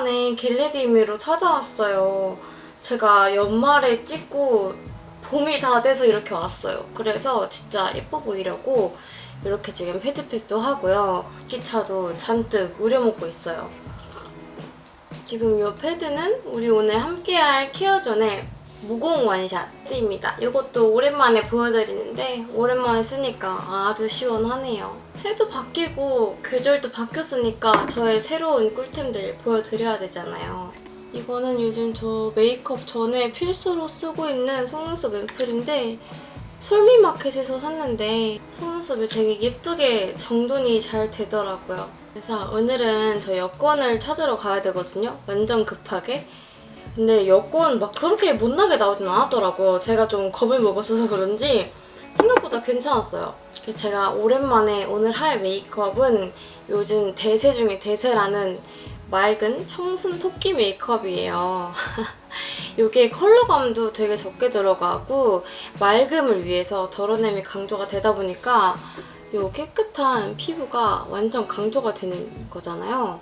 오랜만에 겟레디미로 찾아왔어요. 제가 연말에 찍고 봄이 다 돼서 이렇게 왔어요. 그래서 진짜 예뻐 보이려고 이렇게 지금 패드팩도 하고요. 기차도 잔뜩 우려먹고 있어요. 지금 이 패드는 우리 오늘 함께할 케어존의 무공 원샷입니다. 이것도 오랜만에 보여드리는데 오랜만에 쓰니까 아주 시원하네요. 해도 바뀌고 계절도 바뀌었으니까 저의 새로운 꿀템들 보여드려야 되잖아요. 이거는 요즘 저 메이크업 전에 필수로 쓰고 있는 속눈썹 앰플인데 솔미마켓에서 샀는데 속눈썹이 되게 예쁘게 정돈이 잘 되더라고요. 그래서 오늘은 저 여권을 찾으러 가야 되거든요. 완전 급하게. 근데 여권 막 그렇게 못나게 나오진 않았더라고요. 제가 좀 겁을 먹었어서 그런지 생각보다 괜찮았어요. 제가 오랜만에 오늘 할 메이크업은 요즘 대세 중에 대세라는 맑은 청순 토끼 메이크업이에요. 이게 컬러감도 되게 적게 들어가고 맑음을 위해서 덜어냄이 강조가 되다 보니까 이 깨끗한 피부가 완전 강조가 되는 거잖아요.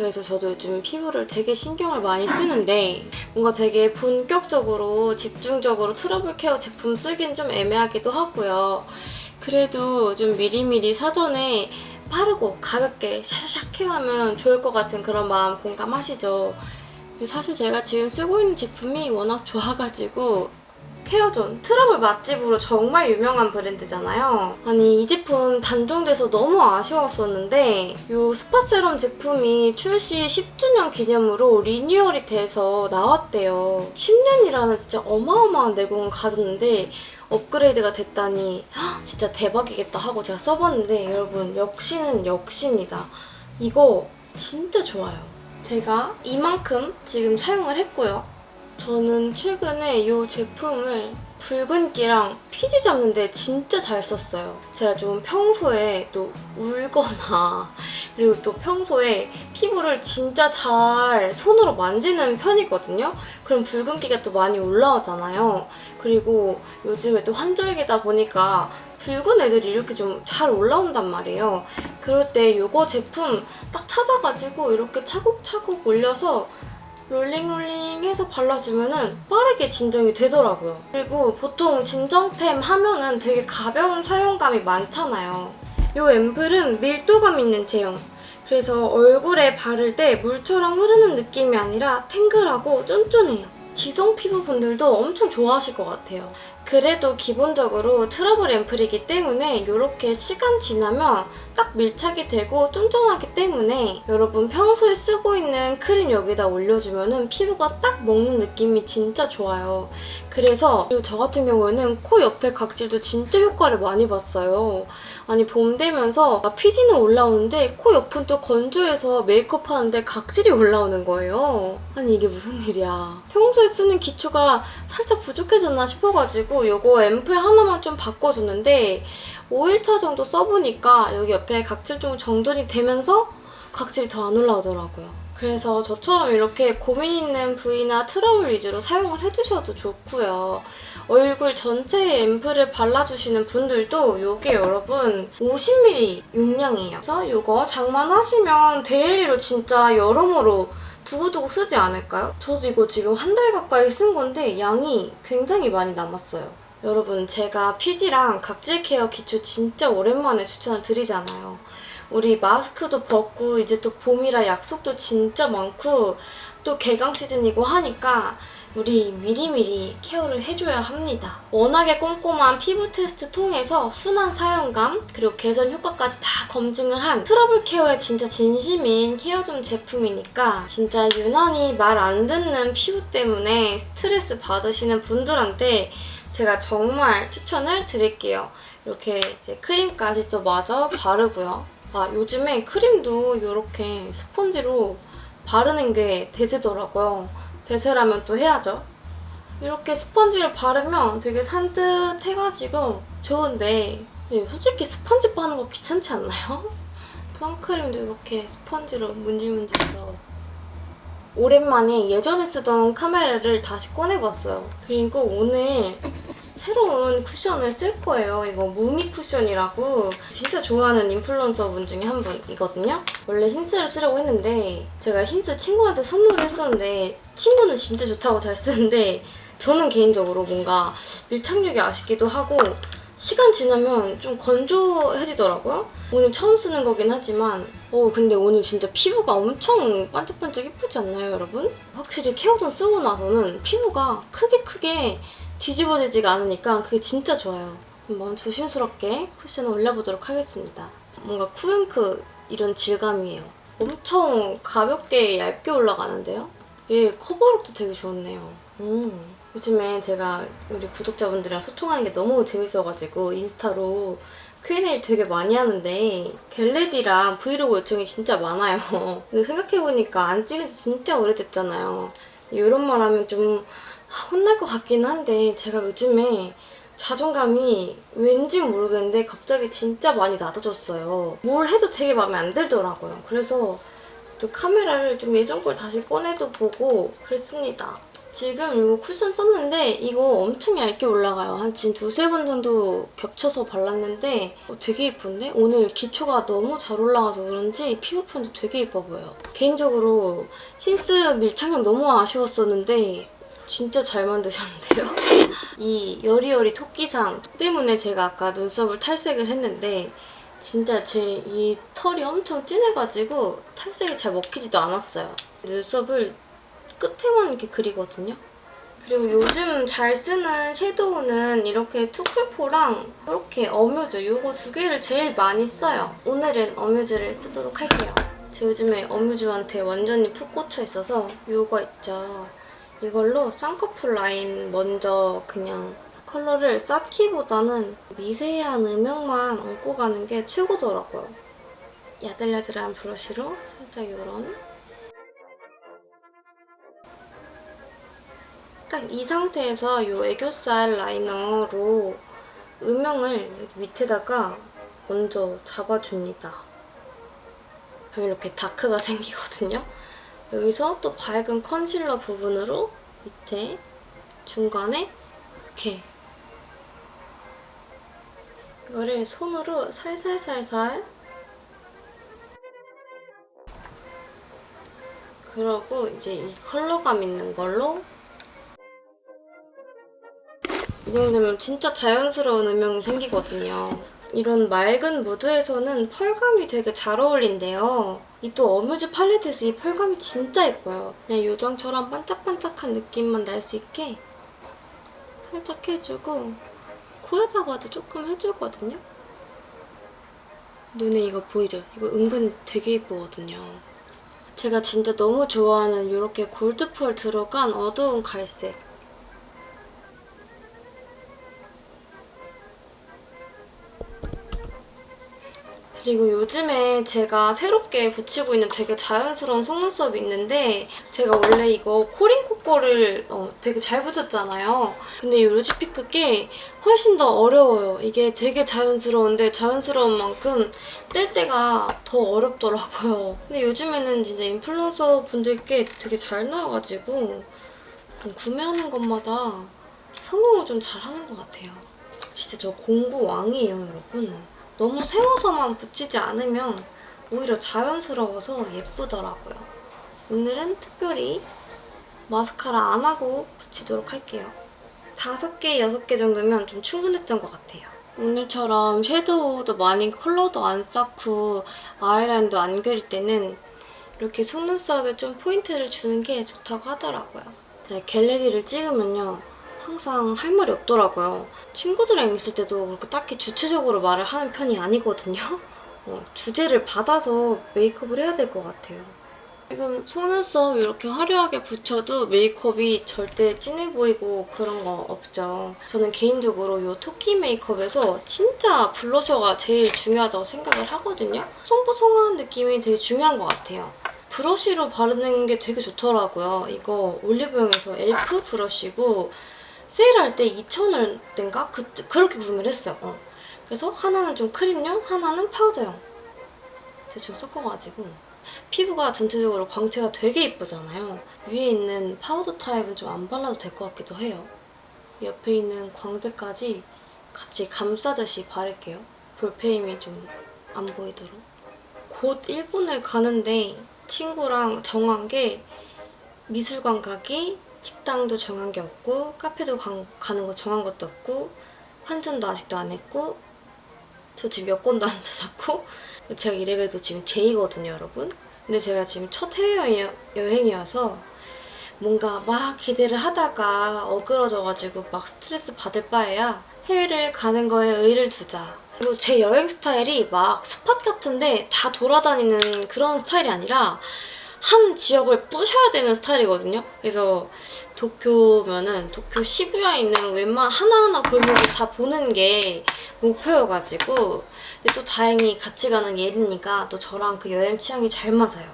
그래서 저도 요즘 피부를 되게 신경을 많이 쓰는데 뭔가 되게 본격적으로 집중적으로 트러블 케어 제품 쓰긴 좀 애매하기도 하고요. 그래도 좀 미리미리 사전에 빠르고 가볍게 샤샤샥 케어하면 좋을 것 같은 그런 마음 공감하시죠? 사실 제가 지금 쓰고 있는 제품이 워낙 좋아가지고 케어존 트러블 맛집으로 정말 유명한 브랜드잖아요. 아니 이 제품 단종돼서 너무 아쉬웠었는데 이 spot 세럼 제품이 출시 10주년 기념으로 리뉴얼이 돼서 나왔대요. 10년이라는 진짜 어마어마한 내공을 가졌는데 업그레이드가 됐다니 진짜 대박이겠다 하고 제가 써봤는데 여러분 역시는 역시입니다. 이거 진짜 좋아요. 제가 이만큼 지금 사용을 했고요. 저는 최근에 이 제품을 붉은기랑 피지 잡는데 진짜 잘 썼어요. 제가 좀 평소에 또 울거나 그리고 또 평소에 피부를 진짜 잘 손으로 만지는 편이거든요. 그럼 붉은기가 또 많이 올라오잖아요. 그리고 요즘에 또 환절기다 보니까 붉은 애들이 이렇게 좀 잘 올라온단 말이에요. 그럴 때 이거 제품 딱 찾아가지고 이렇게 차곡차곡 올려서 롤링롤링 해서 발라주면 은 빠르게 진정이 되더라고요. 그리고 보통 진정템 하면은 되게 가벼운 사용감이 많잖아요. 이 앰플은 밀도감 있는 제형. 그래서 얼굴에 바를 때 물처럼 흐르는 느낌이 아니라 탱글하고 쫀쫀해요. 지성 피부분들도 엄청 좋아하실 것 같아요. 그래도 기본적으로 트러블 앰플이기 때문에 이렇게 시간 지나면 딱 밀착이 되고 쫀쫀하기 때문에 여러분 평소에 쓰고 있는 크림 여기다 올려주면 피부가 딱 먹는 느낌이 진짜 좋아요. 그래서 저 같은 경우에는 코 옆에 각질도 진짜 효과를 많이 봤어요. 아니 봄 되면서 피지는 올라오는데 코 옆은 또 건조해서 메이크업 하는데 각질이 올라오는 거예요. 아니 이게 무슨 일이야. 평소에 쓰는 기초가 살짝 부족해졌나 싶어가지고 이거 앰플 하나만 좀 바꿔줬는데 5일차 정도 써보니까 여기 옆에 각질 좀 정돈이 되면서 각질이 더 안 올라오더라고요. 그래서 저처럼 이렇게 고민 있는 부위나 트러블 위주로 사용을 해주셔도 좋고요. 얼굴 전체에 앰플을 발라주시는 분들도 이게 여러분 50ml 용량이에요. 그래서 이거 장만하시면 daily로 진짜 여러모로 두고두고 쓰지 않을까요? 저도 이거 지금 한 달 가까이 쓴 건데 양이 굉장히 많이 남았어요. 여러분 제가 피지랑 각질 케어 기초 진짜 오랜만에 추천을 드리잖아요. 우리 마스크도 벗고 이제 또 봄이라 약속도 진짜 많고 또 개강 시즌이고 하니까 우리 미리미리 케어를 해줘야 합니다. 워낙에 꼼꼼한 피부 테스트 통해서 순한 사용감 그리고 개선 효과까지 다 검증을 한 트러블 케어에 진짜 진심인 케어존 제품이니까 진짜 유난히 말 안 듣는 피부 때문에 스트레스 받으시는 분들한테 제가 정말 추천을 드릴게요. 이렇게 이제 크림까지 또 마저 바르고요. 아 요즘에 크림도 이렇게 스펀지로 바르는 게 대세더라고요. 대세라면 또 해야죠. 이렇게 스펀지를 바르면 되게 산뜻해가지고 좋은데 솔직히 스펀지 빠는 거 귀찮지 않나요? 선크림도 이렇게 스펀지로 문질문질해서 오랜만에 예전에 쓰던 카메라를 다시 꺼내봤어요. 그리고 오늘 새로운 쿠션을 쓸 거예요. 이거 무미 쿠션이라고 진짜 좋아하는 인플루언서 분 중에 한 분이거든요. 원래 힌스를 쓰려고 했는데 제가 힌스 친구한테 선물을 했었는데 친구는 진짜 좋다고 잘 쓰는데 저는 개인적으로 뭔가 밀착력이 아쉽기도 하고 시간 지나면 좀 건조해지더라고요. 오늘 처음 쓰는 거긴 하지만 어 근데 오늘 진짜 피부가 엄청 반짝반짝 예쁘지 않나요 여러분? 확실히 케어존 쓰고 나서는 피부가 크게 크게 뒤집어지지가 않으니까 그게 진짜 좋아요. 한번 조심스럽게 쿠션을 올려보도록 하겠습니다. 뭔가 쿠앤크 이런 질감이에요. 엄청 가볍게 얇게 올라가는데요? 얘 커버력도 되게 좋네요. 음. 요즘에 제가 우리 구독자분들이랑 소통하는 게 너무 재밌어가지고 인스타로 Q&A 되게 많이 하는데 get ready랑 브이로그 요청이 진짜 많아요. 근데 생각해보니까 안 찍은 지 진짜 오래됐잖아요. 이런 말 하면 좀 혼날 것 같긴 한데 제가 요즘에 자존감이 왠지 모르겠는데 갑자기 진짜 많이 낮아졌어요. 뭘 해도 되게 마음에 안 들더라고요. 그래서 또 카메라를 좀 예전 걸 다시 꺼내도 보고 그랬습니다. 지금 이거 쿠션 썼는데 이거 엄청 얇게 올라가요. 한 지금 두세 번 정도 겹쳐서 발랐는데 어, 되게 예쁜데? 오늘 기초가 너무 잘 올라가서 그런지 피부 표현도 되게 예뻐 보여요. 개인적으로 힌스 밀착력 너무 아쉬웠었는데 진짜 잘 만드셨는데요? 이 여리여리 토끼상 때문에 제가 아까 눈썹을 탈색을 했는데 진짜 제 이 털이 엄청 진해가지고 탈색이 잘 먹히지도 않았어요. 눈썹을 끝에만 이렇게 그리거든요. 그리고 요즘 잘 쓰는 섀도우는 이렇게 투쿨포랑 이렇게 어뮤즈 이거 두 개를 제일 많이 써요. 오늘은 어뮤즈를 쓰도록 할게요. 제가 요즘에 어뮤즈한테 완전히 푹 꽂혀 있어서 이거 있죠. 이걸로 쌍꺼풀 라인 먼저 그냥 컬러를 쌓기보다는 미세한 음영만 얹고 가는 게 최고더라고요. 야들야들한 브러쉬로 살짝 이런 딱 이 상태에서 이 애교살 라이너로 음영을 여기 밑에다가 먼저 잡아줍니다. 그럼 이렇게 다크가 생기거든요. 여기서 또 밝은 컨실러 부분으로 밑에 중간에 이렇게 이거를 손으로 살살살살 그러고 이제 이 컬러감 있는 걸로 이 정도면 진짜 자연스러운 음영이 생기거든요. 이런 맑은 무드에서는 펄감이 되게 잘 어울린대요. 이 또 어뮤즈 팔레트에서 이 펄감이 진짜 예뻐요. 그냥 요정처럼 반짝반짝한 느낌만 날 수 있게 살짝 해주고 코에다가도 조금 해주거든요. 눈에 이거 보이죠? 이거 은근 되게 예쁘거든요. 제가 진짜 너무 좋아하는 이렇게 골드펄 들어간 어두운 갈색 그리고 요즘에 제가 새롭게 붙이고 있는 되게 자연스러운 속눈썹이 있는데 제가 원래 이거 코링코 거를 어, 되게 잘 붙였잖아요. 근데 이 루지피크 게 훨씬 더 어려워요. 이게 되게 자연스러운데 자연스러운 만큼 뗄 때가 더 어렵더라고요. 근데 요즘에는 진짜 인플루언서 분들께 되게 잘 나와가지고 구매하는 것마다 성공을 좀 잘하는 것 같아요. 진짜 저 공부 왕이에요, 여러분. 너무 세워서만 붙이지 않으면 오히려 자연스러워서 예쁘더라고요. 오늘은 특별히 마스카라 안 하고 붙이도록 할게요. 5개, 6개 정도면 좀 충분했던 것 같아요. 오늘처럼 섀도우도 많이 컬러도 안 쌓고 아이라인도 안 그릴 때는 이렇게 속눈썹에 좀 포인트를 주는 게 좋다고 하더라고요. 제가 갤러리를 찍으면요. 항상 할 말이 없더라고요. 친구들이랑 있을 때도 그렇게 딱히 주체적으로 말을 하는 편이 아니거든요. 어, 주제를 받아서 메이크업을 해야 될 것 같아요. 지금 속눈썹 이렇게 화려하게 붙여도 메이크업이 절대 진해 보이고 그런 거 없죠. 저는 개인적으로 이 토끼 메이크업에서 진짜 블러셔가 제일 중요하다고 생각을 하거든요. 뽀송뽀송한 느낌이 되게 중요한 것 같아요. 브러쉬로 바르는 게 되게 좋더라고요. 이거 올리브영에서 엘프 브러쉬고 세일할 때 2,000원대인가? 그, 그렇게 구매를 했어요. 어. 그래서 하나는 좀 크림용, 하나는 파우더용. 대충 섞어가지고 피부가 전체적으로 광채가 되게 이쁘잖아요. 위에 있는 파우더 타입은 좀 안 발라도 될 것 같기도 해요. 옆에 있는 광대까지 같이 감싸듯이 바를게요. 볼패임이 좀 안 보이도록. 곧 일본을 가는데 친구랑 정한 게 미술관 가기, 식당도 정한 게 없고 카페도 가, 가는 거 정한 것도 없고 환전도 아직도 안 했고 저 지금 여권도 안 찾았고 제가 이래봬도 지금 제2거든요 여러분. 근데 제가 지금 첫 해외여행이어서 뭔가 막 기대를 하다가 어그러져가지고 막 스트레스 받을 바에야 해외를 가는 거에 의의를 두자. 그리고 제 여행 스타일이 막 스팟 같은데 다 돌아다니는 그런 스타일이 아니라 한 지역을 부셔야 되는 스타일이거든요. 그래서 도쿄면은 도쿄 시부야에 있는 웬만 하나하나 골목을 다 보는 게 목표여가지고 근데 또 다행히 같이 가는 예린이가 또 저랑 그 여행 취향이 잘 맞아요.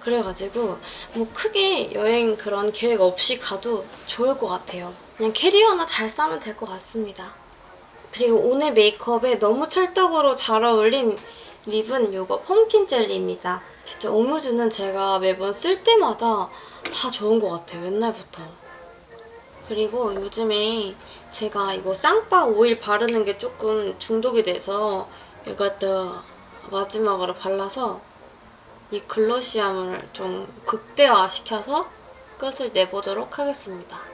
그래가지고 뭐 크게 여행 그런 계획 없이 가도 좋을 것 같아요. 그냥 캐리어 하나 잘 싸면 될 것 같습니다. 그리고 오늘 메이크업에 너무 찰떡으로 잘 어울린 립은 이거 펌킨 젤리입니다. 진짜 오뮤즈는 제가 매번 쓸 때마다 다 좋은 것 같아요. 옛날부터. 그리고 요즘에 제가 이거 쌍바 오일 바르는 게 조금 중독이 돼서 이것도 마지막으로 발라서 이 글로시함을 좀 극대화시켜서 끝을 내보도록 하겠습니다.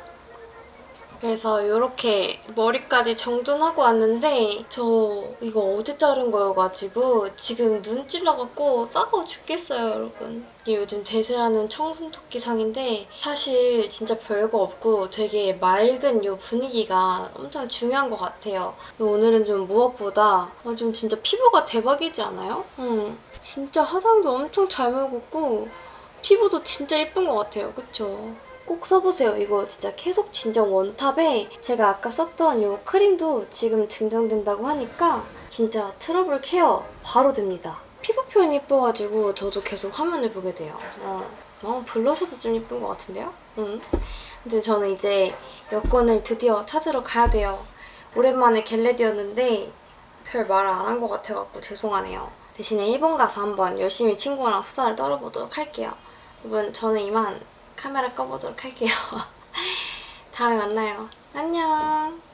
그래서 이렇게 머리까지 정돈하고 왔는데 저 이거 어제 자른 거여가지고 지금 눈 찔러갖고 따가워 죽겠어요 여러분. 이게 요즘 대세라는 청순토끼 상인데 사실 진짜 별거 없고 되게 맑은 이 분위기가 엄청 중요한 것 같아요. 오늘은 좀 무엇보다 어, 좀 진짜 피부가 대박이지 않아요? 응. 진짜 화장도 엄청 잘 먹었고 피부도 진짜 예쁜 것 같아요. 그쵸? 꼭 써보세요. 이거 진짜 계속 진정 원탑에 제가 아까 썼던 이 크림도 지금 증정된다고 하니까 진짜 트러블 케어 바로 됩니다. 피부 표현이 예뻐가지고 저도 계속 화면을 보게 돼요. 어, 어 블러셔도 좀 예쁜 것 같은데요? 응. 근데 저는 이제 여권을 드디어 찾으러 가야 돼요. 오랜만에 get ready였는데 별말안한 것 같아갖고 죄송하네요. 대신에 일본 가서 한번 열심히 친구랑 수다를 떨어보도록 할게요. 여러분 저는 이만 카메라 꺼보도록 할게요. 다음에 만나요. 안녕.